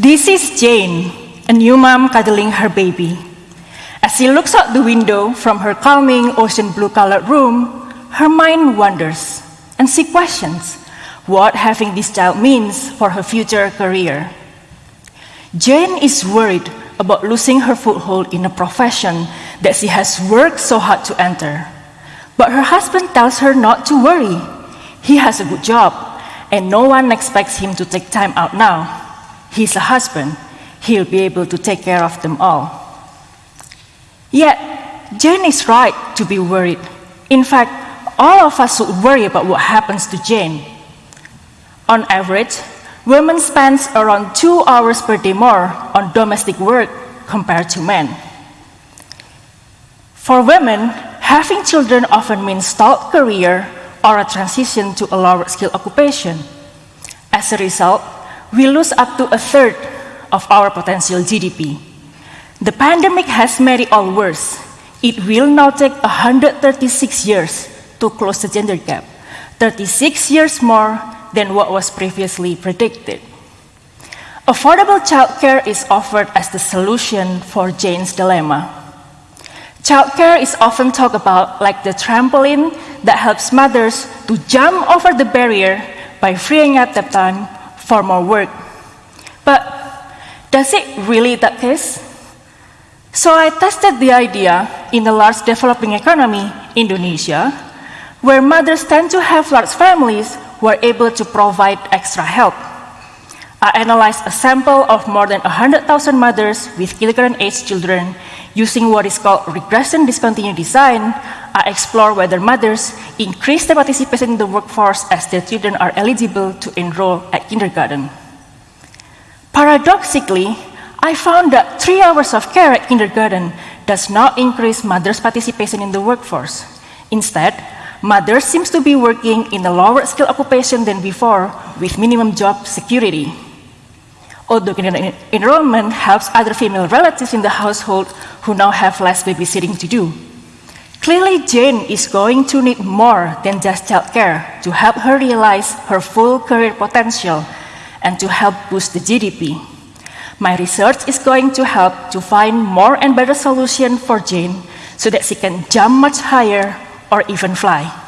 This is Jane, a new mom cuddling her baby. As she looks out the window from her calming ocean blue colored room, her mind wanders and she questions what having this child means for her future career. Jane is worried about losing her foothold in a profession that she has worked so hard to enter. But her husband tells her not to worry. He has a good job, and no one expects him to take time out now. He's a husband. He'll be able to take care of them all. Yet, Jane is right to be worried. In fact, all of us should worry about what happens to Jane. On average, women spend around two hours per day more on domestic work compared to men. For women, having children often means stalled career or a transition to a lower skill occupation. As a result, we lose up to a third of our potential GDP. The pandemic has made it all worse. It will now take 136 years to close the gender gap, 36 years more than what was previously predicted. Affordable childcare is offered as the solution for Jane's dilemma. Childcare is often talked about like the trampoline that helps mothers to jump over the barrier by freeing up the time for more work. But does it really that case? So I tested the idea in a large developing economy, Indonesia, where mothers tend to have large families who are able to provide extra help. Uh, I analyzed a sample of more than 100,000 mothers with kindergarten-age children using what is called regression discontinuous design. I explore whether mothers increase their participation in the workforce as their children are eligible to enroll at kindergarten. Paradoxically, I found that three hours of care at kindergarten does not increase mothers' participation in the workforce. Instead, mothers seem to be working in a lower skill occupation than before with minimum job security. Although enrollment helps other female relatives in the household who now have less babysitting to do. Clearly, Jane is going to need more than just childcare to help her realize her full career potential and to help boost the GDP. My research is going to help to find more and better solution for Jane so that she can jump much higher or even fly.